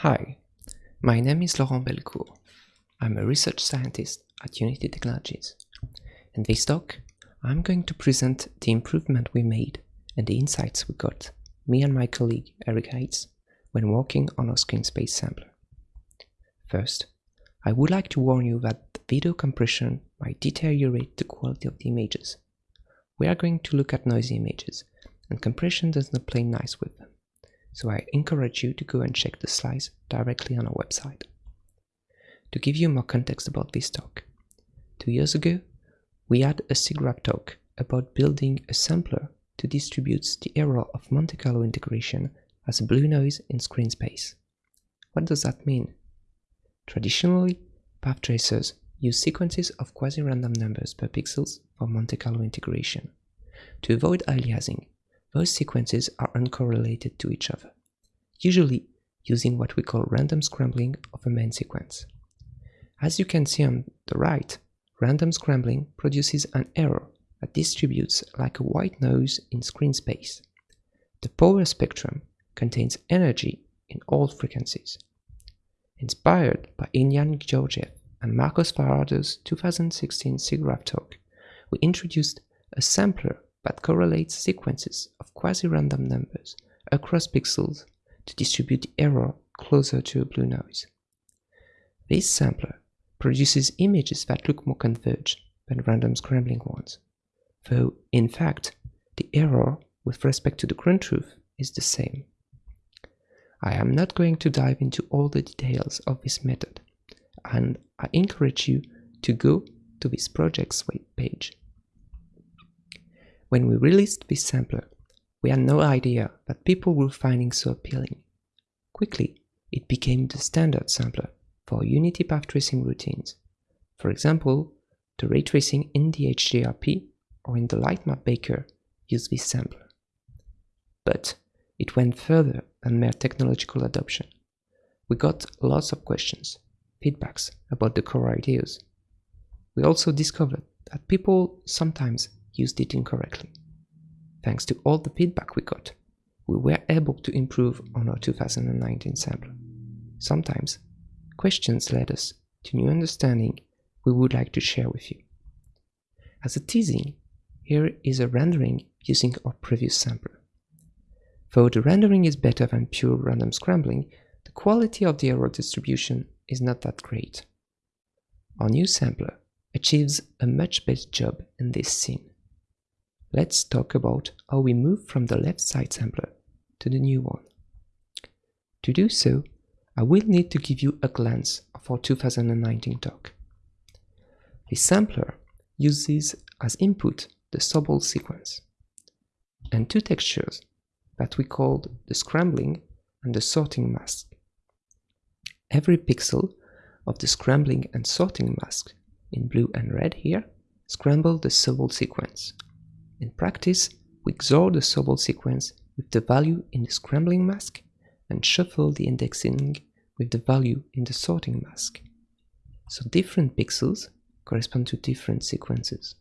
Hi, my name is Laurent Belcour. I'm a research scientist at Unity Technologies. In this talk, I'm going to present the improvement we made and the insights we got, me and my colleague Eric Heitz, when working on our screen space sampler. First, I would like to warn you that video compression might deteriorate the quality of the images. We are going to look at noisy images, and compression does not play nice with them, so I encourage you to go and check the slides directly on our website. To give you more context about this talk, two years ago, we had a SIGGRAPH talk about building a sampler to distribute the error of Monte Carlo integration as a blue noise in screen space. What does that mean? Traditionally, path tracers use sequences of quasi-random numbers per pixels for Monte Carlo integration. To avoid aliasing, those sequences are uncorrelated to each other, usually using what we call random scrambling of a main sequence. As you can see on the right, random scrambling produces an error that distributes like a white noise in screen space. The power spectrum contains energy in all frequencies. Inspired by Iliyan Georgiev and Marcos Fajardo's 2016 SIGGRAPH talk, we introduced a sampler that correlates sequences of quasi-random numbers across pixels to distribute the error closer to a blue noise. This sampler produces images that look more converged than random scrambling ones, though in fact the error with respect to the ground truth is the same. I am not going to dive into all the details of this method, and I encourage you to go to this project's web page. When we released this sampler, we had no idea that people were finding so appealing. Quickly, it became the standard sampler for Unity path tracing routines. For example, the ray tracing in the HDRP or in the Lightmap Baker use this sampler. But it went further than mere technological adoption. We got lots of questions, feedbacks about the core ideas. We also discovered that people sometimes used it incorrectly. Thanks to all the feedback we got, we were able to improve on our 2019 sampler. Sometimes, questions led us to new understanding we would like to share with you. As a teasing, here is a rendering using our previous sampler. Though the rendering is better than pure random scrambling, the quality of the error distribution is not that great. Our new sampler achieves a much better job in this scene. Let's talk about how we move from the left side sampler to the new one. To do so, I will need to give you a glance of our 2019 talk. The sampler uses as input the Sobol sequence and two textures that we called the scrambling and the sorting mask. Every pixel of the scrambling and sorting mask in blue and red here scramble the Sobol sequence. In practice, we XOR the Sobol sequence with the value in the scrambling mask and shuffle the indexing with the value in the sorting mask. So different pixels correspond to different sequences.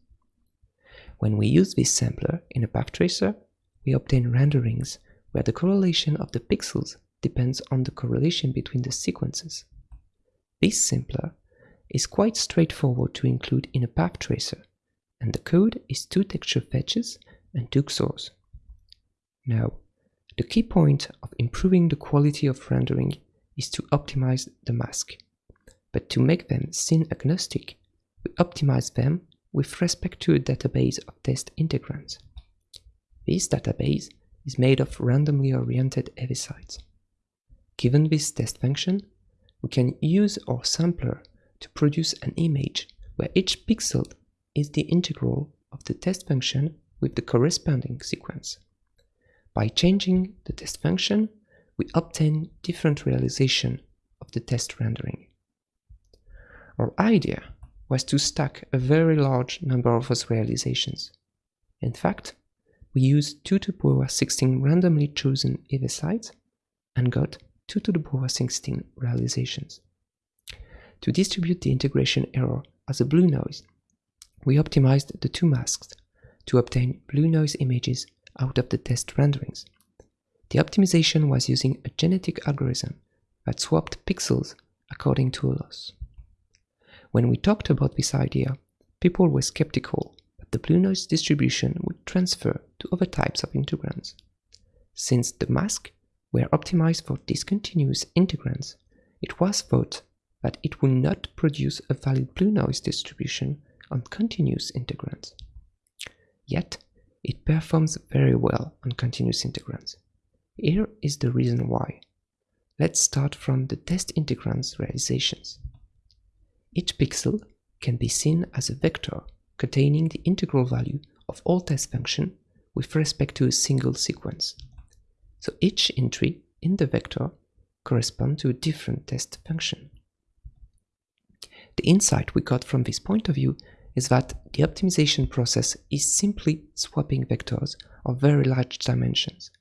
When we use this sampler in a path tracer, we obtain renderings where the correlation of the pixels depends on the correlation between the sequences. This sampler is quite straightforward to include in a path tracer, and the code is two texture fetches and two XORs. Now, the key point of improving the quality of rendering is to optimize the mask, but to make them scene agnostic, we optimize them with respect to a database of test integrands. This database is made of randomly oriented heavisides. Given this test function, we can use our sampler to produce an image where each pixel is the integral of the test function with the corresponding sequence. By changing the test function, we obtain different realization of the test rendering. Our idea was to stack a very large number of those realizations. In fact, we used 2 to the power 16 randomly chosen heavisides and got 2 to the power 16 realizations. To distribute the integration error as a blue noise, we optimized the two masks to obtain blue noise images out of the test renderings. The optimization was using a genetic algorithm that swapped pixels according to a loss. When we talked about this idea, people were skeptical that the blue noise distribution would transfer to other types of integrands. Since the masks were optimized for discontinuous integrands, it was thought that it would not produce a valid blue noise distribution on continuous integrands. Yet, it performs very well on continuous integrands. Here is the reason why. Let's start from the test integrands realizations. Each pixel can be seen as a vector containing the integral value of all test functions with respect to a single sequence. So each entry in the vector corresponds to a different test function. The insight we got from this point of view is that the optimization process is simply swapping vectors of very large dimensions.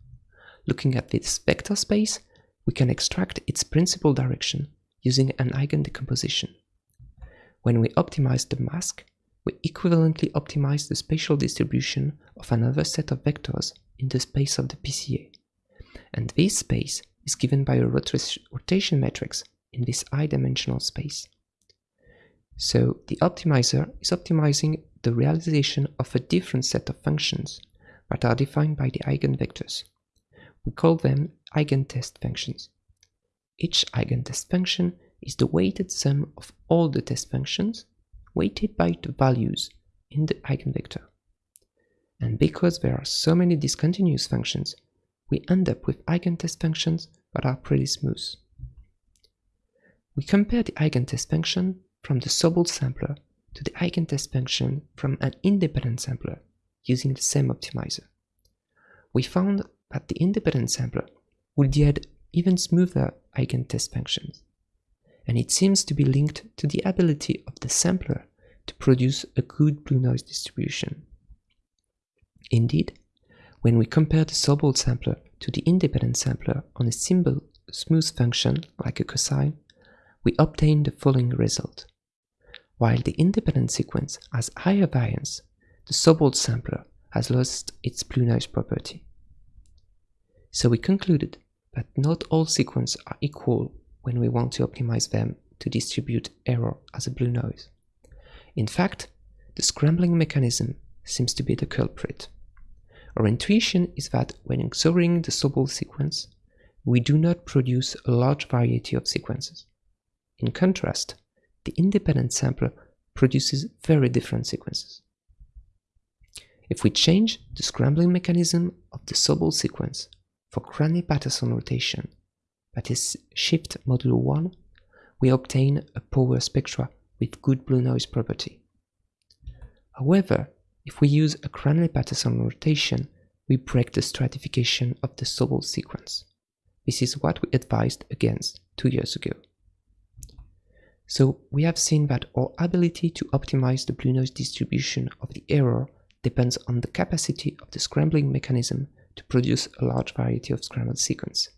Looking at this vector space, we can extract its principal direction using an eigendecomposition. When we optimize the mask, we equivalently optimize the spatial distribution of another set of vectors in the space of the PCA. And this space is given by a rotation matrix in this i-dimensional space. So the optimizer is optimizing the realization of a different set of functions that are defined by the eigenvectors. We call them eigentest functions. Each eigentest function is the weighted sum of all the test functions weighted by the values in the eigenvector. And because there are so many discontinuous functions, we end up with eigentest functions that are pretty smooth. We compare the eigentest function from the Sobol sampler to the eigentest function from an independent sampler using the same optimizer. We found that the independent sampler would yield even smoother eigentest functions, and it seems to be linked to the ability of the sampler to produce a good blue noise distribution. Indeed, when we compare the Sobol sampler to the independent sampler on a simple smooth function like a cosine, we obtain the following result. While the independent sequence has higher variance, the Sobol sampler has lost its blue noise property. So we concluded that not all sequences are equal when we want to optimize them to distribute error as a blue noise. In fact, the scrambling mechanism seems to be the culprit. Our intuition is that when XORing the Sobol sequence, we do not produce a large variety of sequences. In contrast, the independent sampler produces very different sequences. If we change the scrambling mechanism of the Sobol sequence for Cranley-Patterson rotation, that is shift modulo 1, we obtain a power spectra with good blue noise property. However, if we use a Cranley-Patterson rotation, we break the stratification of the Sobol sequence. This is what we advised against two years ago. So we have seen that our ability to optimize the blue noise distribution of the error depends on the capacity of the scrambling mechanism to produce a large variety of scrambled sequence.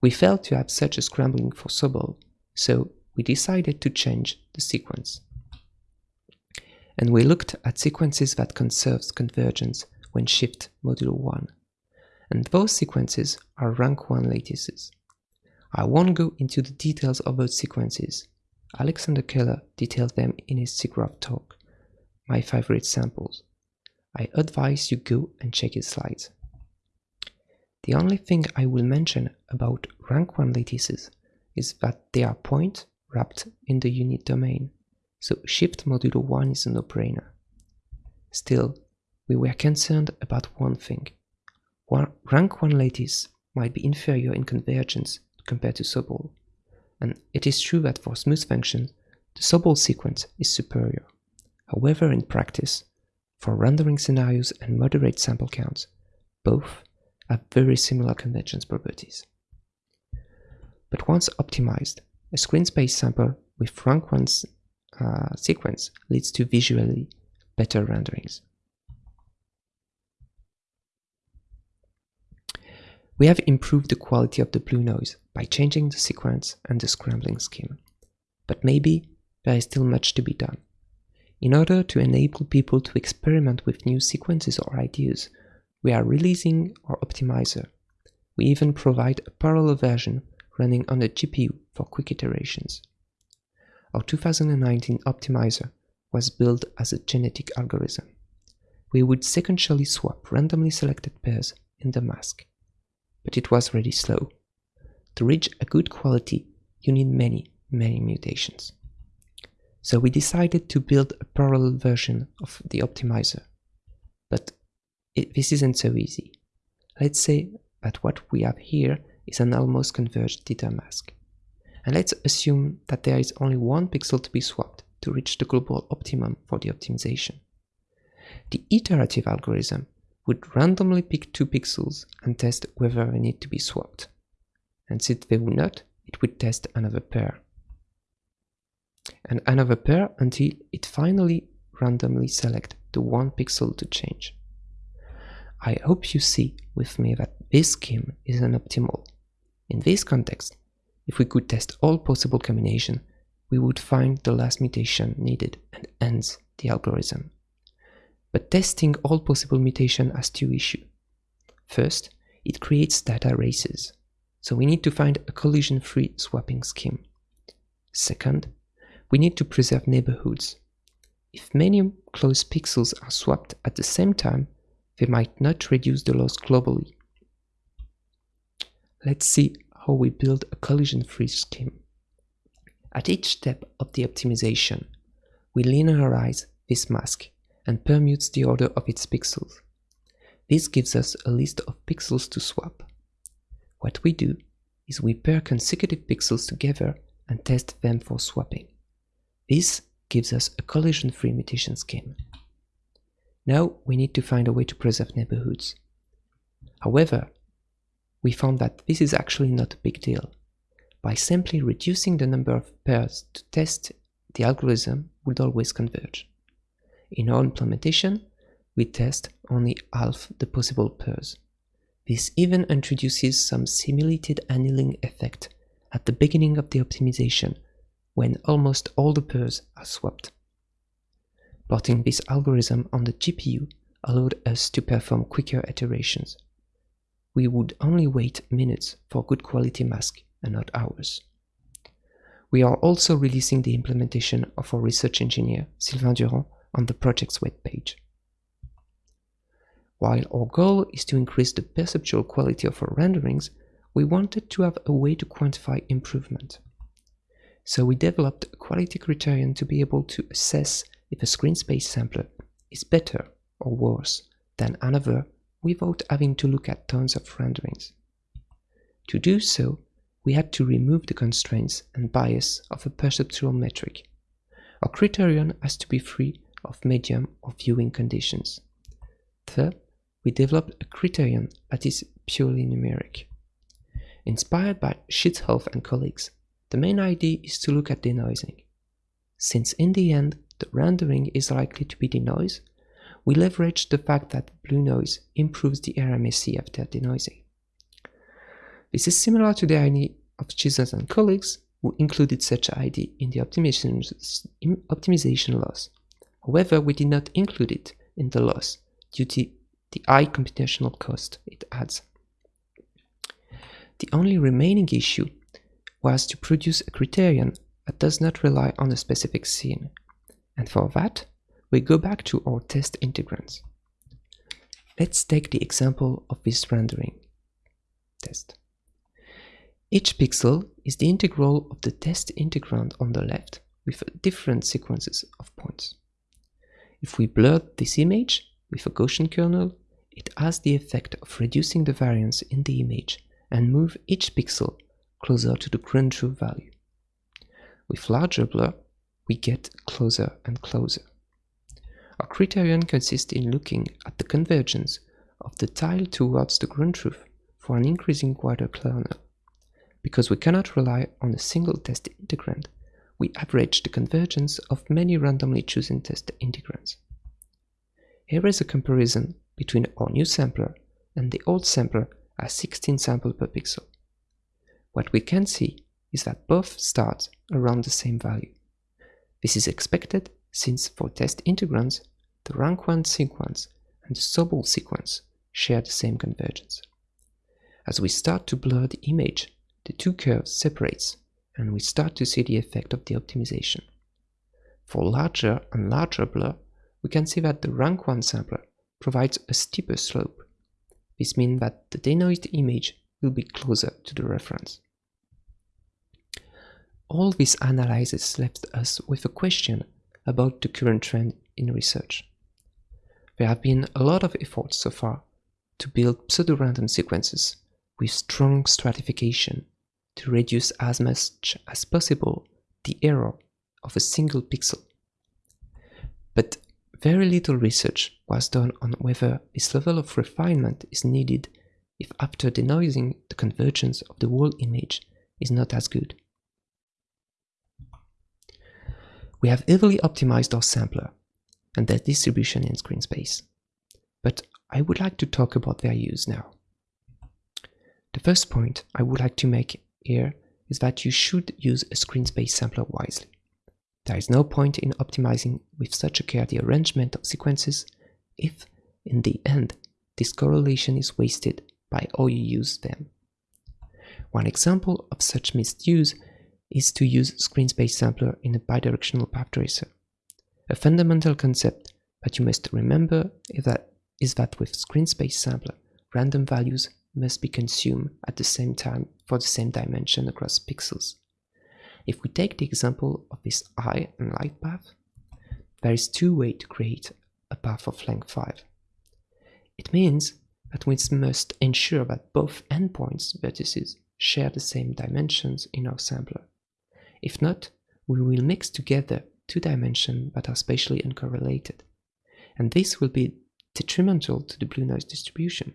We failed to have such a scrambling for Sobol, so we decided to change the sequence. And we looked at sequences that conserves convergence when shift modulo 1. And those sequences are rank 1 lattices. I won't go into the details of those sequences, Alexander Keller detailed them in his SIGGRAPH talk, my favorite samples. I advise you go and check his slides. The only thing I will mention about rank 1 lattices is that they are point wrapped in the unit domain, so shift modulo 1 is a no-brainer. Still, we were concerned about one thing. Rank 1 lattice might be inferior in convergence compared to Sobol and it is true that for smooth functions, the Sobol sequence is superior. However, in practice, for rendering scenarios and moderate sample counts, both have very similar convergence properties. But once optimized, a screen space sample with rank 1 uh, sequence leads to visually better renderings. We have improved the quality of the blue noise by changing the sequence and the scrambling scheme. But maybe there is still much to be done. In order to enable people to experiment with new sequences or ideas, we are releasing our optimizer. We even provide a parallel version running on a GPU for quick iterations. Our 2019 optimizer was built as a genetic algorithm. We would sequentially swap randomly selected pairs in the mask, but it was really slow. To reach a good quality, you need many, many mutations. So we decided to build a parallel version of the optimizer. But it, this isn't so easy. Let's say that what we have here is an almost converged theta mask. And let's assume that there is only one pixel to be swapped to reach the global optimum for the optimization. The iterative algorithm would randomly pick two pixels and test whether they need to be swapped. And since they would not, it would test another pair and another pair until it finally randomly select the one pixel to change. I hope you see with me that this scheme is an optimal. In this context, if we could test all possible combination, we would find the last mutation needed and ends the algorithm. But testing all possible mutation has two issues. First, it creates data races, so we need to find a collision-free swapping scheme. Second, we need to preserve neighborhoods. If many close pixels are swapped at the same time, they might not reduce the loss globally. Let's see how we build a collision-free scheme. At each step of the optimization, we linearize this mask and permutes the order of its pixels. This gives us a list of pixels to swap. What we do is we pair consecutive pixels together and test them for swapping. This gives us a collision-free mutation scheme. Now we need to find a way to preserve neighborhoods. However, we found that this is actually not a big deal. By simply reducing the number of pairs to test, the algorithm would always converge. In our implementation, we test only half the possible pairs. This even introduces some simulated annealing effect at the beginning of the optimization when almost all the pairs are swapped. Porting this algorithm on the GPU allowed us to perform quicker iterations. We would only wait minutes for good quality mask and not hours. We are also releasing the implementation of our research engineer, Sylvain Durand, on the project's webpage. While our goal is to increase the perceptual quality of our renderings, we wanted to have a way to quantify improvement. So we developed a quality criterion to be able to assess if a screen space sampler is better or worse than another without having to look at tons of renderings. To do so, we had to remove the constraints and bias of a perceptual metric. Our criterion has to be free of medium or viewing conditions. Third, we developed a criterion that is purely numeric. Inspired by Schitzhoff and colleagues, the main idea is to look at denoising. Since in the end the rendering is likely to be denoise, we leverage the fact that blue noise improves the RMSE after denoising. This is similar to the idea of Chisholm and colleagues who included such idea in the optimization loss. However, we did not include it in the loss due to the high computational cost it adds. The only remaining issue was to produce a criterion that does not rely on a specific scene. And for that, we go back to our test integrands. Let's take the example of this rendering test. Each pixel is the integral of the test integrand on the left with different sequences of points. If we blur this image with a Gaussian kernel, it has the effect of reducing the variance in the image and move each pixel closer to the ground truth value. With larger blur, we get closer and closer. Our criterion consists in looking at the convergence of the tile towards the ground truth for an increasing wider kernel. Because we cannot rely on a single test integrand, we average the convergence of many randomly chosen test integrands. Here is a comparison between our new sampler and the old sampler as 16 samples per pixel. What we can see is that both start around the same value. This is expected since for test integrands, the rank 1 sequence and the Sobol sequence share the same convergence. As we start to blur the image, the two curves separates and we start to see the effect of the optimization. For larger and larger blur, we can see that the rank 1 sampler provides a steeper slope. This means that the denoised image will be closer to the reference. All this analysis left us with a question about the current trend in research. There have been a lot of efforts so far to build pseudo-random sequences with strong stratification to reduce as much as possible the error of a single pixel. But very little research was done on whether this level of refinement is needed if after denoising the convergence of the whole image is not as good. We have heavily optimized our sampler and their distribution in screen space. But I would like to talk about their use now. The first point I would like to make here is that you should use a screen space sampler wisely. There is no point in optimizing with such a care the arrangement of sequences if, in the end, this correlation is wasted by how you use them. One example of such misuse is to use screen space sampler in a bidirectional path tracer. A fundamental concept that you must remember is that, is that with screen space sampler, random values must be consumed at the same time for the same dimension across pixels. If we take the example of this eye and light path, there is two ways to create a path of length 5. It means that we must ensure that both endpoints vertices share the same dimensions in our sampler. If not, we will mix together two dimensions that are spatially uncorrelated, and this will be detrimental to the blue noise distribution.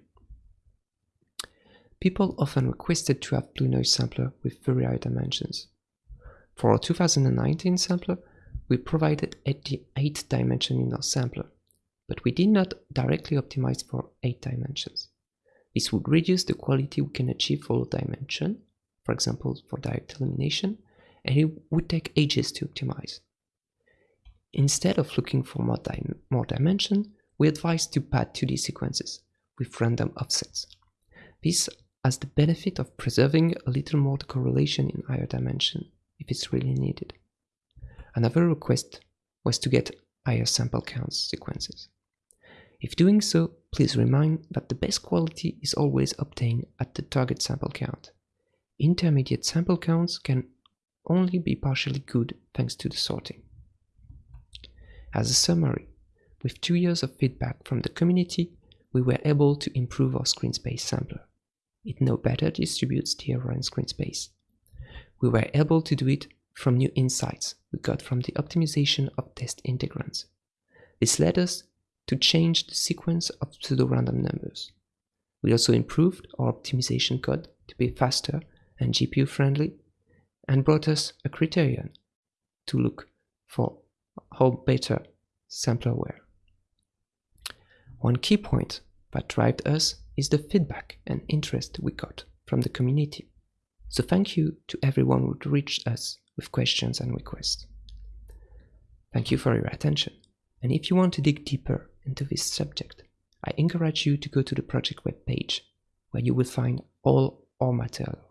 People often requested to have blue noise sampler with Fourier dimensions. For our 2019 sampler, we provided 8 dimensions in our sampler, but we did not directly optimize for 8 dimensions. This would reduce the quality we can achieve for dimension, for example for direct illumination, and it would take ages to optimize. Instead of looking for more, dim more dimension, we advise to pad 2D sequences with random offsets. This has the benefit of preserving a little more correlation in higher dimension if it's really needed. Another request was to get higher sample count sequences. If doing so, please remind that the best quality is always obtained at the target sample count. Intermediate sample counts can only be partially good thanks to the sorting. As a summary, with two years of feedback from the community, we were able to improve our screen space sampler. It now better distributes the error in screen space. We were able to do it from new insights we got from the optimization of test integrands. This led us to change the sequence of pseudo-random numbers. We also improved our optimization code to be faster and GPU friendly and brought us a criterion to look for how better sampler were. One key point that drove us is the feedback and interest we got from the community. So thank you to everyone who reached us with questions and requests. Thank you for your attention. And if you want to dig deeper into this subject, I encourage you to go to the project webpage where you will find all our material.